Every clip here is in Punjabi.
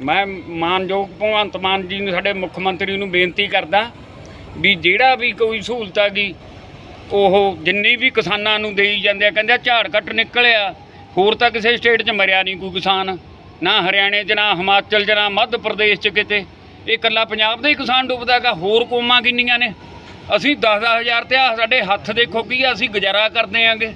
ਮੈਂ ਮਾਨਯੋਗ ਭਗਵੰਤ ਮਾਨ ਜੀ ਨੂੰ, ਸਾਡੇ ਮੁੱਖ ਮੰਤਰੀ ਨੂੰ ਬੇਨਤੀ ਕਰਦਾ ਵੀ ਜਿਹੜਾ ਵੀ ਕੋਈ ਸਹੂਲਤ ਹੈਗੀ, ਉਹ ਜਿੰਨੀ ਵੀ ਕਿਸਾਨਾਂ ਨੂੰ ਦੇਈ ਜਾਂਦੇ ਆ, ਕਹਿੰਦੇ ਝਾੜ ਕੱਟ ਨਿਕਲਿਆ, ਹੋਰ ਤਾਂ ਕਿਸੇ ਸਟੇਟ 'ਚ ਮਰਿਆ ਨਹੀਂ ਕੋਈ ਕਿਸਾਨ, ਨਾ ਹਰਿਆਣੇ 'ਚ, ਨਾ ਹਿਮਾਚਲ 'ਚ, ਨਾ ਮੱਧ ਪ੍ਰਦੇਸ਼ 'ਚ ਕਿਤੇ। ਇਹ ਇਕੱਲਾ ਪੰਜਾਬ ਦਾ ਹੀ ਕਿਸਾਨ ਡੁੱਬਦਾ ਹੈਗਾ, ਹੋਰ ਕੌਮਾਂ ਕਿੰਨੀਆਂ ਨੇ? ਅਸੀਂ 10-10000 ਤੇ ਆਹ ਸਾਡੇ ਹੱਥ ਦੇਖੋ ਕੀ ਅਸੀਂ ਗੁਜ਼ਾਰਾ ਕਰਦੇ ਆਂਗੇ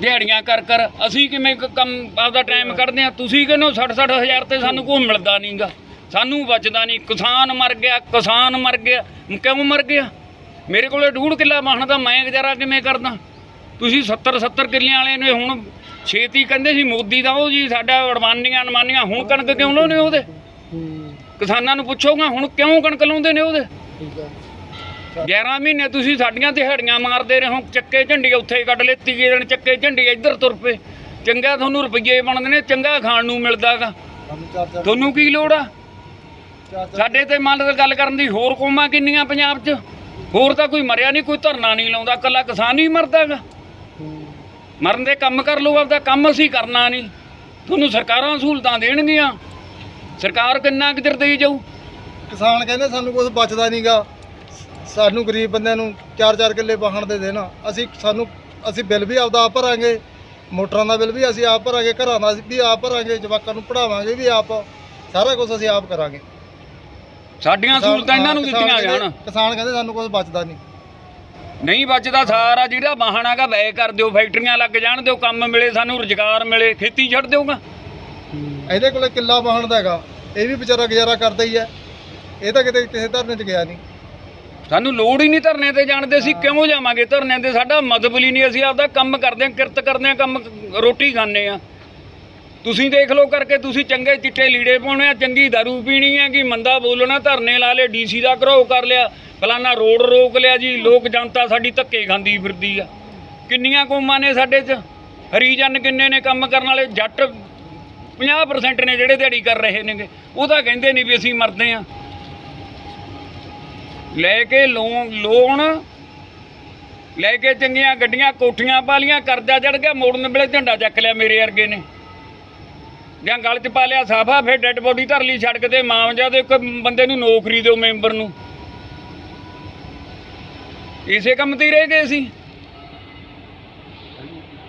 ਦਿਹਾੜੀਆਂ ਕਰ ਕਰ ਅਸੀਂ ਕਿਵੇਂ ਕ- ਕੰਮ ਆਪਦਾ ਟਾਈਮ ਕੱਢਦੇ ਆ ਤੁਸੀਂ ਕਹਿੰਦੇ 60-60 ਹਜ਼ਾਰ ਤੇ ਸਾਨੂੰ ਕੋਈ ਮਿਲਦਾ ਨਹੀਂਗਾ। ਸਾਨੂੰ ਬਚਦਾ ਨਹੀਂ। ਕਿਸਾਨ ਮਰ ਗਿਆ ਕਿਸਾਨ ਮਰ ਗਿਆ। ਕਿਉਂ ਮਰ ਗਿਆ? ਮੇਰੇ ਕੋਲੇ ਡੂਢ ਕਿੱਲਾ ਵਾਹਣ ਦਾ ਮੈਂ ਗੁਜ਼ਾਰਾ ਕਿਵੇਂ ਕਰਦਾ? ਤੁਸੀਂ 70-70 ਕਿੱਲਿਆਂ ਵਾਲੇ ਨੇ ਹੁਣ ਛੇਤੀ ਕਹਿੰਦੇ ਸੀ ਮੋਦੀ ਦਾ ਉਹ ਜੀ ਸਾਡਾ ਅਡਵਾਨੀਆਂ ਅਨਮਾਨੀਆਂ ਹੁਣ ਕਣਕ ਕਿਉਂ ਲਾਉਂਦੇ ਉਹਦੇ? ਕਿਸਾਨਾਂ ਨੂੰ ਪੁੱਛੋਗਾ ਹੁਣ ਕਿਉਂ ਕਣਕ ਲਾਉਂਦੇ ਨੇ ਉਹਦੇ? 11 ਮਹੀਨੇ ਤੁਸੀਂ ਸਾਡੀਆਂ ਦਿਹਾੜੀਆਂ ਮਾਰਦੇ ਰਹੇ ਚੱਕੇ ਝੰਡੀ ਉੱਥੇ ਹੀ ਕੱਢ ਲਏ ਤੀਏ ਦਿਨ ਚੱਕੇ ਝੰਡੀ ਇੱਧਰ ਤੁਰ ਪਏ। ਚੰਗਾ ਤੁਹਾਨੂੰ ਰੁਪਈਏ ਬਣਦੇ ਨੇ ਚੰਗਾ ਖਾਣ ਨੂੰ ਮਿਲਦਾਗਾ ਤੁਹਾਨੂੰ ਕੀ ਲੋੜ ਆ? ਸਾਡੇ ਤੇ ਮੰਨ ਲਓ ਗੱਲ ਕਰਨ ਦੀ ਹੋਰ ਕੌਮਾਂ ਕਿੰਨੀਆਂ ਪੰਜਾਬ 'ਚ? ਹੋਰ ਤਾਂ ਕੋਈ ਮਰਿਆ ਨਹੀਂ ਕੋਈ ਧਰਨਾ ਨਹੀਂ ਲਾਉਂਦਾ ਕੱਲਾ ਕਿਸਾਨ ਹੀ ਮਰਦਾਗਾ ਮਰਨ ਦੇ ਕੰਮ ਕਰ ਲਓ ਆਪਦਾ ਕੰਮ ਅਸੀਂ ਕਰਨਾ ਨਹੀਂ। ਤੁਹਾਨੂੰ ਸਰਕਾਰਾਂ ਸਹੂਲਤਾਂ ਦੇਣਗੀਆਂ। ਸਰਕਾਰ ਕਿੰਨਾ ਕੁ ਚਿਰ ਦੇਈ ਜਾਊ? ਕਿਸਾਨ ਕਹਿੰਦੇ ਸਾਨੂੰ ਕੁਝ ਬਚਦਾ ਨਹੀਂਗਾ ਸਾਨੂੰ ਗਰੀਬ ਬੰਦਿਆਂ ਨੂੰ 4-4 ਕਿੱਲੇ ਵਾਹਣ ਦੇ ਦੇਣ। ਅਸੀਂ ਸਾਨੂੰ ਅਸੀਂ ਬਿੱਲ ਵੀ ਆਪਦਾ ਆਪ ਭਰਾਂਗੇ ਮੋਟਰਾਂ ਦਾ ਬਿੱਲ ਵੀ ਅਸੀਂ ਆਪ ਭਰਾਂਗੇ ਘਰਾਂ ਦਾ ਵੀ ਆਪ ਭਰਾਂਗੇ ਜਵਾਕਾਂ ਨੂੰ ਪੜਾਵਾਂਗੇ ਵੀ ਆਪ। ਸਾਰਾ ਕੁਝ ਅਸੀਂ ਆਪ ਕਰਾਂਗੇ। ਸਾਡੀਆਂ ਸਹੂਲਤਾਂ ਇਹਨਾਂ ਨੂੰ ਦਿੱਤੀਆਂ ਜਾਣ। ਕਿਸਾਨ ਕਹਿੰਦੇ ਸਾਨੂੰ ਕੁਝ ਬਚਦਾ ਨਹੀਂ। ਨਹੀਂ ਬਚਦਾ ਸਾਰਾ ਜਿਹੜਾ ਵਾਹਣ ਹੈਗਾ ਵੈ ਕਰ ਦਿਓ ਫੈਕਟਰੀਆਂ ਲੱਗ ਜਾਣ ਦਿਓ ਕੰਮ ਮਿਲੇ ਸਾਨੂੰ ਰੁਜ਼ਗਾਰ ਮਿਲੇ ਖੇਤੀ ਛੱਡ ਦਿਓਗਾ। ਇਹਦੇ ਕੋਲੇ ਕਿੱਲਾ ਵਾਹਣ ਦਾ ਹੈਗਾ ਇਹ ਵੀ ਵਿਚਾਰਾ ਗੁਜ਼ਾਰਾ ਕਰਦਾ ਹੀ ਹੈ। ਇਹ ਤਾਂ ਕਿਤੇ ਕਿਸੇ ਧਰਨੇ 'ਚ ਗਿਆ ਨਹੀਂ। ਸਾਨੂੰ ਲੋੜ ਹੀ ਨਹੀਂ ਧਰਨੇ ਤੇ ਜਾਣ ਦੇ ਅਸੀਂ ਕਿਉਂ ਜਾਵਾਂਗੇ? ਧਰਨੇ ਤੇ ਸਾਡਾ ਮਤਲਬ ਹੀ ਨਹੀਂ ਅਸੀਂ ਆਪਦਾ ਕੰਮ ਕਰਦੇ ਹਾਂ ਕਿਰਤ ਕਰਦੇ ਹਾਂ ਕੰਮ ਰੋਟੀ ਖਾਂਦੇ ਆ ਤੁਸੀਂ ਦੇਖ ਲਓ ਕਰਕੇ ਤੁਸੀਂ ਚੰਗੇ ਚਿੱਟੇ ਲੀੜੇ ਪਾਉਣੇ ਆ ਚੰਗੀ ਦਾਰੂ ਪੀਣੀ ਹੈ ਕਿ ਮੰਦਾ ਬੋਲਣਾ ਧਰਨੇ ਲਾ ਲਏ ਡੀਸੀ ਦਾ ਘਰੋ ਕਰ ਲਿਆ ਫਲਾਨਾ ਰੋਡ ਰੋਕ ਲਿਆ ਜੀ ਲੋਕ ਜਨਤਾ ਸਾਡੀ ਧੱਕੇ ਖਾਂਦੀ ਫਿਰਦੀ ਆ। ਕਿੰਨੀਆਂ ਕੌਮਾਂ ਨੇ ਸਾਡੇ 'ਚ? ਹਰੀਜਨ ਕਿੰਨੇ ਨੇ ਕੰਮ ਕਰਨ ਵਾਲੇ? ਜੱਟ 50% ਨੇ ਜਿਹੜੇ ਦਿਹਾੜੀ ਕਰ ਰਹੇ ਨੇਗੇ। ਉਹ ਤਾਂ ਕਹਿੰਦੇ ਨਹੀਂ ਵੀ ਅਸੀਂ ਮਰਦੇ ਆ ਲੈ ਕੇ ਲੋਨ ਲੋਨ ਲੈ ਕੇ ਚੰਗੀਆਂ ਗੱਡੀਆਂ, ਕੋਠੀਆਂ ਪਾ ਪਾਲੀਆਂ, ਕਰਜ਼ਾ ਚੜ ਗਿਆ, ਮੋੜਨ ਵੇਲੇ ਝੰਡਾ ਚੱਕ ਲਿਆ ਮੇਰੇ ਵਰਗੇ ਨੇ। ਜਾਂ ਗਲ 'ਚ ਪਾ ਲਿਆ ਸਾਫਾ, ਫਿਰ ਡੈੱਡ ਬੋਡੀ ਧਰ ਲਈ ਛੱਡ ਕੇ ਮਾਮਜਾ ਦੇ ਇੱਕ ਬੰਦੇ ਨੂੰ ਨੌਕਰੀ ਦਿਓ ਮੈਂਬਰ ਨੂੰ। ਇਸੇ ਕੰਮ ਤੇ ਹੀ ਰਹਿ ਗਏ ਸੀ